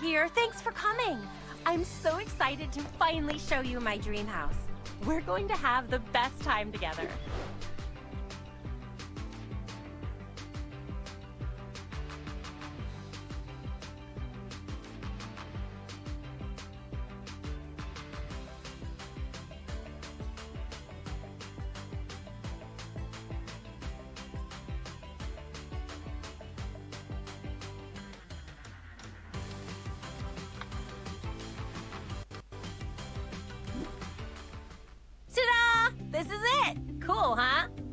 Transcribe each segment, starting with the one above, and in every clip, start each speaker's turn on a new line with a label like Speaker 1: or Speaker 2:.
Speaker 1: here. Thanks for coming. I'm so excited to finally show you my dream house. We're going to have the best time together.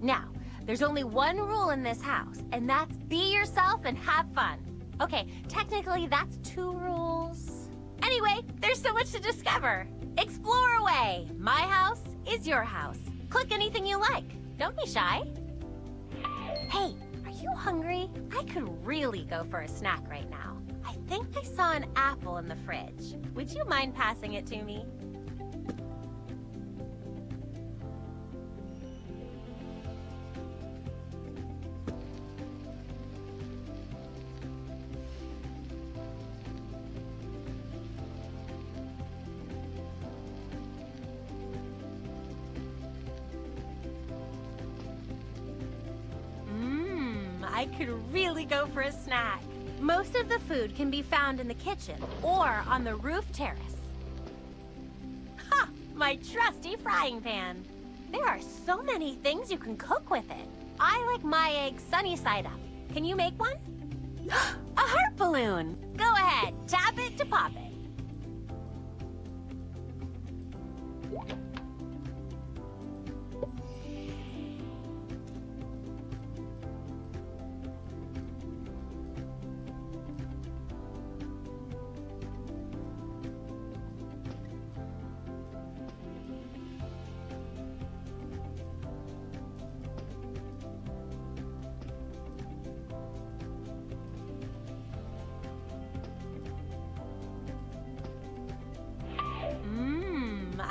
Speaker 1: Now, there's only one rule in this house, and that's be yourself and have fun. Okay, technically that's two rules. Anyway, there's so much to discover. Explore away. My house is your house. Click anything you like. Don't be shy. Hey, are you hungry? I could really go for a snack right now. I think I saw an apple in the fridge. Would you mind passing it to me? I could really go for a snack. Most of the food can be found in the kitchen or on the roof terrace. Ha! My trusty frying pan. There are so many things you can cook with it. I like my eggs sunny side up. Can you make one? a heart balloon! Go ahead, tap it to pop it.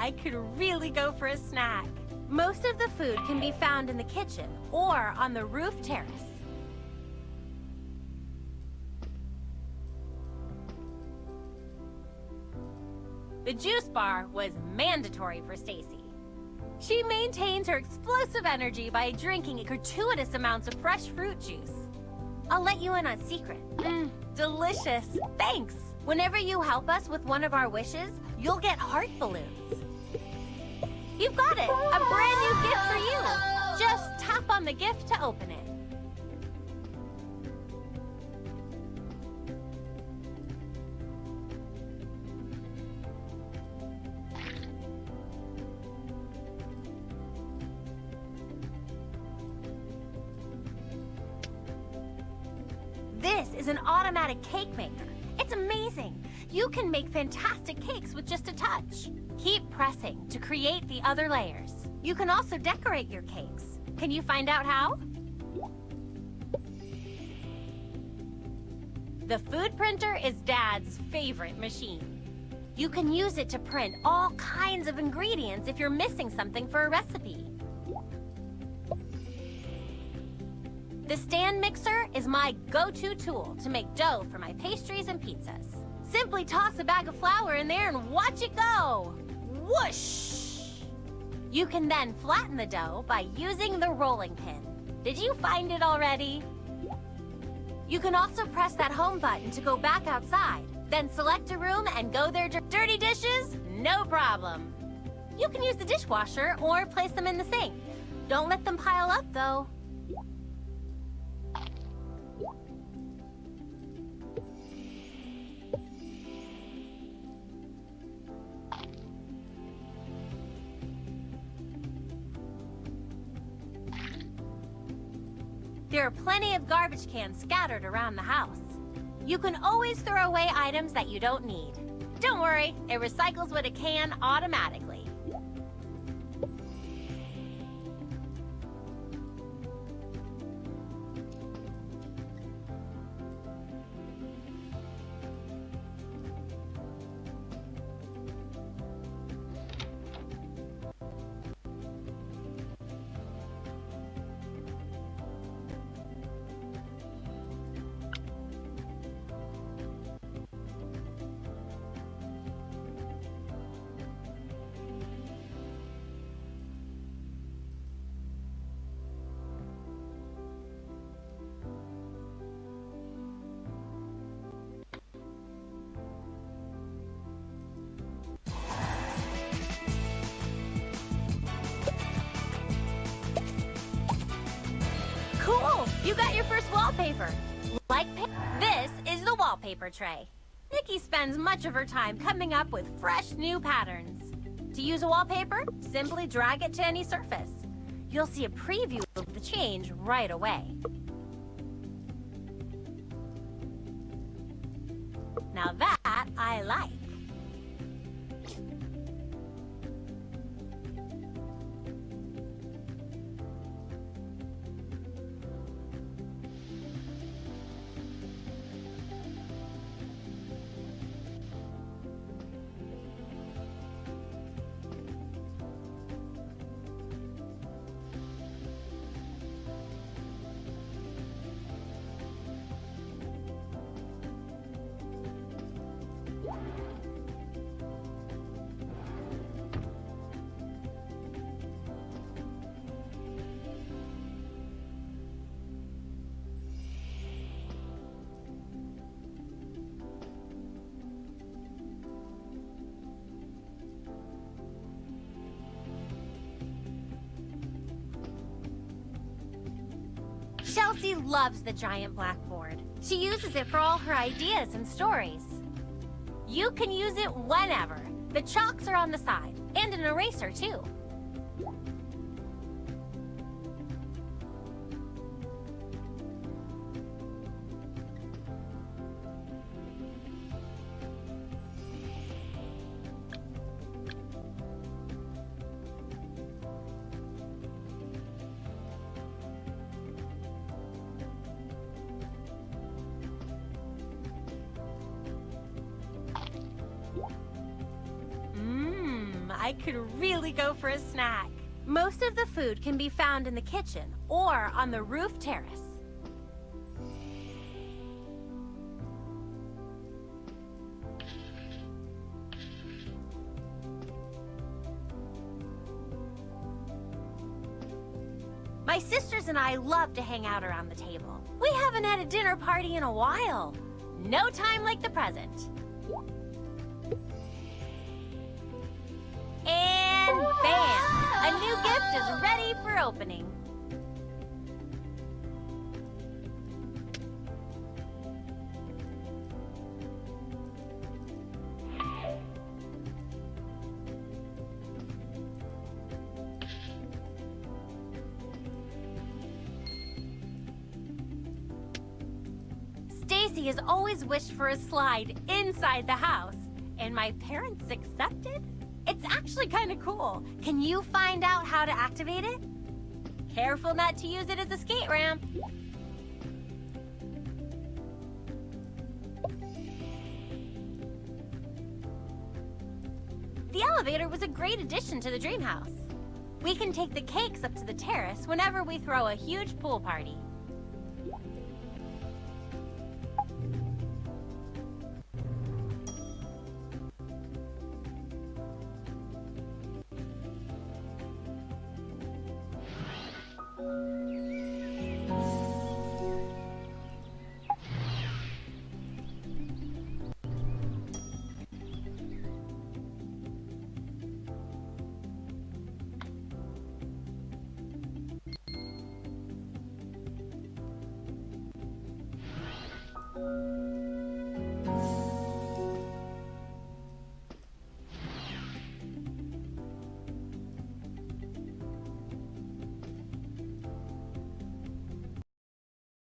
Speaker 1: I could really go for a snack. Most of the food can be found in the kitchen or on the roof terrace. The juice bar was mandatory for Stacie. She maintains her explosive energy by drinking gratuitous amounts of fresh fruit juice. I'll let you in on a secret. Mmm, delicious. Thanks. Whenever you help us with one of our wishes, you'll get heart balloons. You've got it! A brand new gift for you! Just tap on the gift to open it. This is an automatic cake maker. You can make fantastic cakes with just a touch. Keep pressing to create the other layers. You can also decorate your cakes. Can you find out how? The food printer is Dad's favorite machine. You can use it to print all kinds of ingredients if you're missing something for a recipe. The stand mixer is my go-to tool to make dough for my pastries and pizzas. Simply toss a bag of flour in there and watch it go! Whoosh! You can then flatten the dough by using the rolling pin. Did you find it already? You can also press that home button to go back outside. Then select a room and go there. dir- Dirty dishes? No problem. You can use the dishwasher or place them in the sink. Don't let them pile up, though. Plenty of garbage cans scattered around the house. You can always throw away items that you don't need. Don't worry, it recycles what it can automatically. Wallpaper. Like this is the wallpaper tray. Nikki spends much of her time coming up with fresh new patterns. To use a wallpaper, simply drag it to any surface. You'll see a preview of the change right away. Now that I like. Chelsea loves the giant blackboard. She uses it for all her ideas and stories. You can use it whenever. The chalks are on the side, and an eraser too. I could really go for a snack. Most of the food can be found in the kitchen or on the roof terrace. My sisters and I love to hang out around the table. We haven't had a dinner party in a while. No time like the present. Bam! A new gift is ready for opening. Stacie has always wished for a slide inside the house, and my parents accepted? It's actually kind of cool. Can you find out how to activate it? Careful not to use it as a skate ramp. The elevator was a great addition to the dream house. We can take the cakes up to the terrace whenever we throw a huge pool party.